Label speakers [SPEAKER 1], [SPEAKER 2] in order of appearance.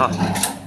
[SPEAKER 1] 好。